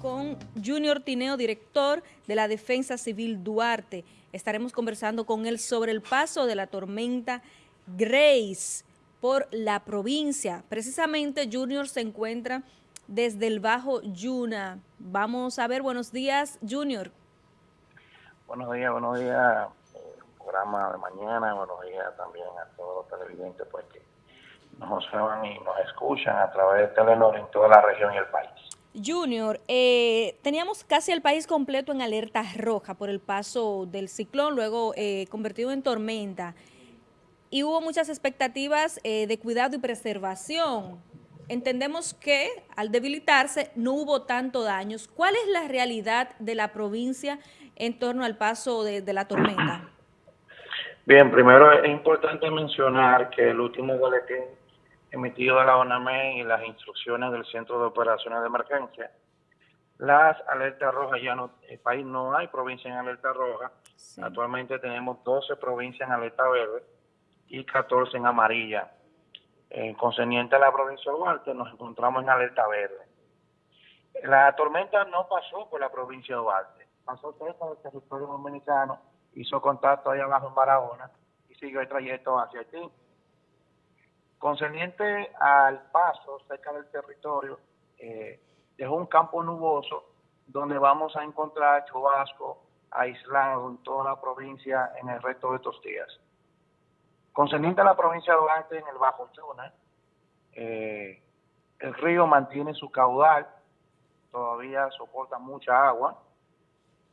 con Junior Tineo, director de la Defensa Civil Duarte. Estaremos conversando con él sobre el paso de la tormenta Grace por la provincia. Precisamente Junior se encuentra desde el Bajo Yuna. Vamos a ver, buenos días, Junior. Buenos días, buenos días, programa de mañana, buenos días también a todos los televidentes pues, que nos observan y nos escuchan a través de Telenor en toda la región y el país. Junior, eh, teníamos casi el país completo en alerta roja por el paso del ciclón, luego eh, convertido en tormenta, y hubo muchas expectativas eh, de cuidado y preservación. Entendemos que al debilitarse no hubo tanto daños. ¿Cuál es la realidad de la provincia en torno al paso de, de la tormenta? Bien, primero es importante mencionar que el último boletín emitido de la ONAME y las instrucciones del Centro de Operaciones de Emergencia. Las alertas rojas ya no, el país no hay provincia en alerta roja. Actualmente tenemos 12 provincias en alerta verde y 14 en amarilla. En concerniente a la provincia de Duarte, nos encontramos en alerta verde. La tormenta no pasó por la provincia de Duarte, pasó cerca del territorio dominicano, hizo contacto ahí abajo en Barahona y siguió el trayecto hacia Haití. Concerniente al paso cerca del territorio, eh, dejó un campo nuboso donde vamos a encontrar chubasco aislado en toda la provincia en el resto de estos días. Concerniente a la provincia de Duarte, en el Bajo Chona, eh, el río mantiene su caudal, todavía soporta mucha agua,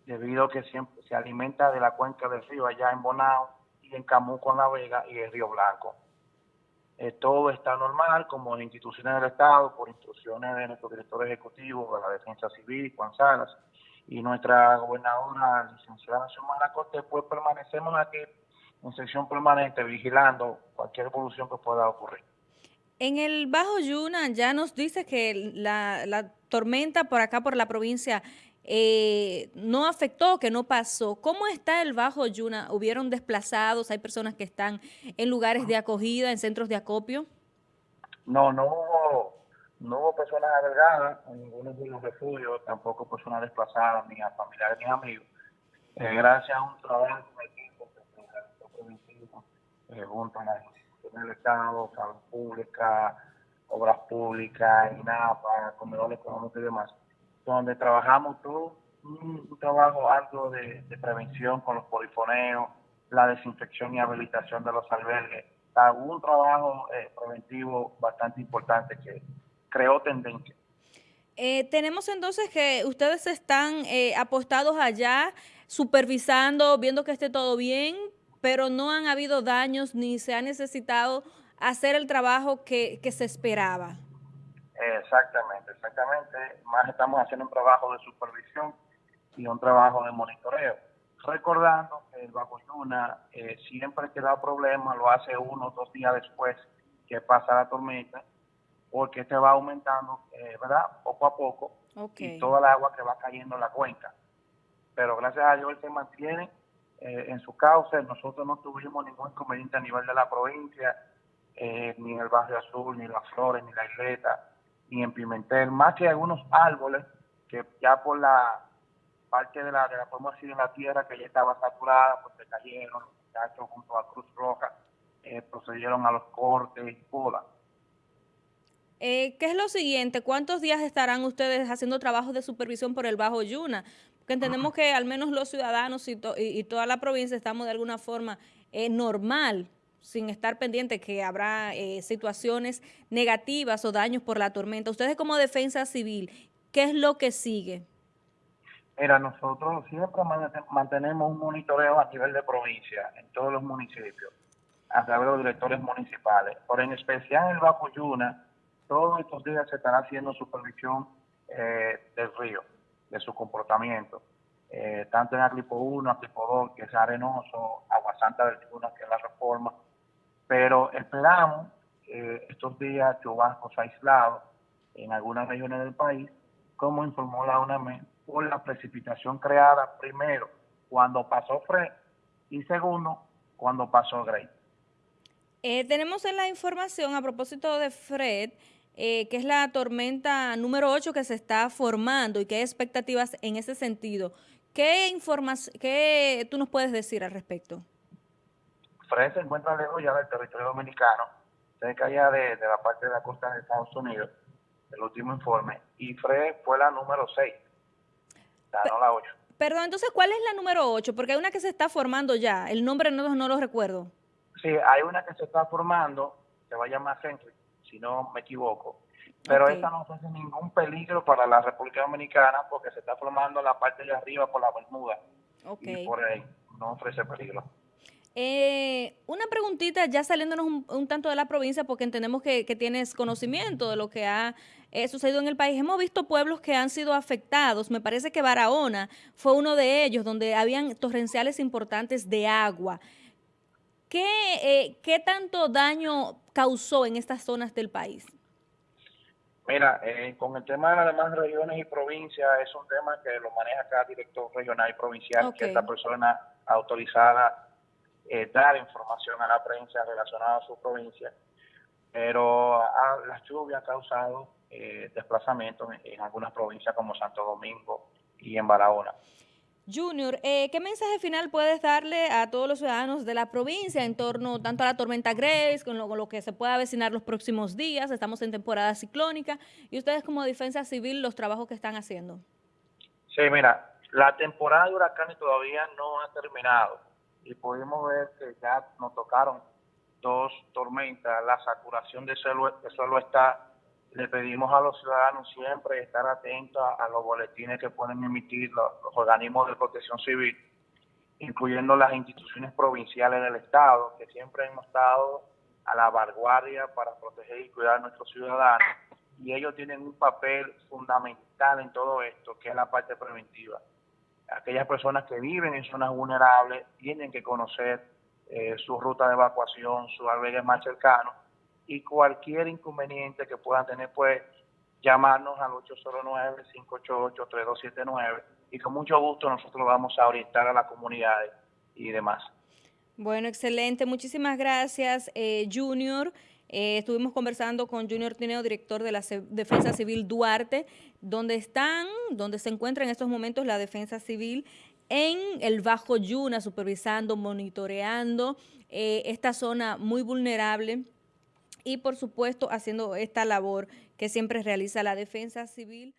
debido a que siempre se alimenta de la cuenca del río allá en Bonao y en Camuco, en La Vega y el Río Blanco. Eh, todo está normal, como en instituciones del Estado, por instrucciones de nuestro director ejecutivo de la Defensa Civil, Juan Salas, y nuestra gobernadora, licenciada Xiomara Cortés, pues permanecemos aquí en sección permanente vigilando cualquier evolución que pueda ocurrir. En el Bajo Yuna ya nos dice que la, la tormenta por acá, por la provincia, eh, no afectó, que no pasó. ¿Cómo está el Bajo Yuna? ¿Hubieron desplazados? ¿Hay personas que están en lugares de acogida, en centros de acopio? No, no hubo, no hubo personas agregadas en ninguno de los refugios, tampoco personas desplazadas, ni a familiares ni amigos. Eh, gracias a un trabajo de equipo eh, junto a las instituciones del Estado, salud pública, obras públicas, INAPA, comedores económicos y demás, donde trabajamos todo un, trabajo alto de, prevención con los polifoneos, la desinfección y habilitación de los albergues, un trabajo eh, preventivo bastante importante que creó tendencia. Eh, tenemos entonces que ustedes están eh, apostados allá, supervisando, viendo que esté todo bien, pero no han habido daños ni se ha necesitado hacer el trabajo que, que se esperaba. Exactamente, exactamente. Más estamos haciendo un trabajo de supervisión y un trabajo de monitoreo. Recordando que el Bajo Yuna eh, siempre que da problemas lo hace uno o dos días después que pasa la tormenta, porque este va aumentando, eh, ¿verdad? Poco a poco, y toda el agua que va cayendo en la cuenca. Pero gracias a Dios él se mantiene eh, en su cauce. Nosotros no tuvimos ningún inconveniente a nivel de la provincia, ni en el Barrio Azul, ni Las Flores, ni la Isleta ni en Pimentel, más que algunos árboles que ya por la parte de la, de la podemos decir, en la tierra que ya estaba saturada, pues se cayeron, los muchachos junto a Cruz Roja eh, procedieron a los cortes y poda. Eh, ¿Qué es lo siguiente? ¿Cuántos días estarán ustedes haciendo trabajos de supervisión por el Bajo Yuna? Porque entendemos que al menos los ciudadanos y, y, toda la provincia estamos de alguna forma eh, normal sin estar pendiente que habrá eh, situaciones negativas o daños por la tormenta. Ustedes como defensa civil, ¿qué es lo que sigue? Mira, nosotros siempre mantenemos un monitoreo a nivel de provincia, en todos los municipios, a través de los directores municipales. Por en especial en el Bajo Yuna, todos estos días se estará haciendo supervisión eh, del río, de su comportamiento. Eh, tanto en Aglipo 1, Aglipo 2, que es arenoso, Agua Santa del Yuna, que es la reforma, pero esperamos eh, estos días chubascos aislados en algunas regiones del país, como informó la UNAME, por la precipitación creada primero cuando pasó Fred y segundo cuando pasó Grey. Eh, tenemos en la información a propósito de Fred eh, que es la tormenta número 8 que se está formando y que hay expectativas en ese sentido. ¿Qué, qué tú nos puedes decir al respecto? Fred se encuentra lejos ya del territorio dominicano, cerca ya de, de la parte de la costa de Estados Unidos, el último informe, y Fred fue la número 6, la, no la 8. Perdón, entonces, ¿cuál es la número 8? Porque hay una que se está formando ya, el nombre no, no lo recuerdo. Sí, hay una que se está formando, se va a llamar Henry, si no me equivoco, pero okay. esta no ofrece ningún peligro para la República Dominicana porque se está formando la parte de arriba por la Bermuda okay. y por ahí no ofrece peligro. Eh, una preguntita, ya saliéndonos un, un, tanto de la provincia, porque entendemos que, que tienes conocimiento de lo que ha eh, sucedido en el país. Hemos visto pueblos que han sido afectados. Me parece que Barahona fue uno de ellos, donde habían torrenciales importantes de agua. ¿Qué, eh, ¿Qué tanto daño causó en estas zonas del país? Mira, eh, con el tema de las demás regiones y provincias, es un tema que lo maneja cada director regional y provincial, okay. que esta persona autorizada eh, dar información a la prensa relacionada a su provincia, pero las lluvias han causado eh, desplazamientos en, en, algunas provincias como Santo Domingo y en Barahona. Junior, eh, ¿qué mensaje final puedes darle a todos los ciudadanos de la provincia en torno tanto a la tormenta Grace, con lo, con lo que se pueda avecinar los próximos días? Estamos en temporada ciclónica y ustedes como Defensa Civil, los trabajos que están haciendo. Sí, mira, la temporada de huracanes todavía no ha terminado y pudimos ver que ya nos tocaron dos tormentas, la saturación de suelo, de suelo está, le pedimos a los ciudadanos siempre estar atentos a, los boletines que pueden emitir los, los, organismos de protección civil, incluyendo las instituciones provinciales del Estado, que siempre hemos estado a la vanguardia para proteger y cuidar a nuestros ciudadanos, y ellos tienen un papel fundamental en todo esto, que es la parte preventiva aquellas personas que viven en zonas vulnerables tienen que conocer eh, su ruta de evacuación, sus albergues más cercanos y cualquier inconveniente que puedan tener, pues llamarnos al 809-588-3279 y con mucho gusto nosotros vamos a orientar a las comunidades y demás. Bueno, excelente. Muchísimas gracias, eh, Junior. Eh, estuvimos conversando con Junior Tineo, director de la Defensa Civil Duarte, donde están, donde se encuentra en estos momentos la Defensa Civil en el Bajo Yuna, supervisando, monitoreando eh, esta zona muy vulnerable y, por supuesto, haciendo esta labor que siempre realiza la Defensa Civil.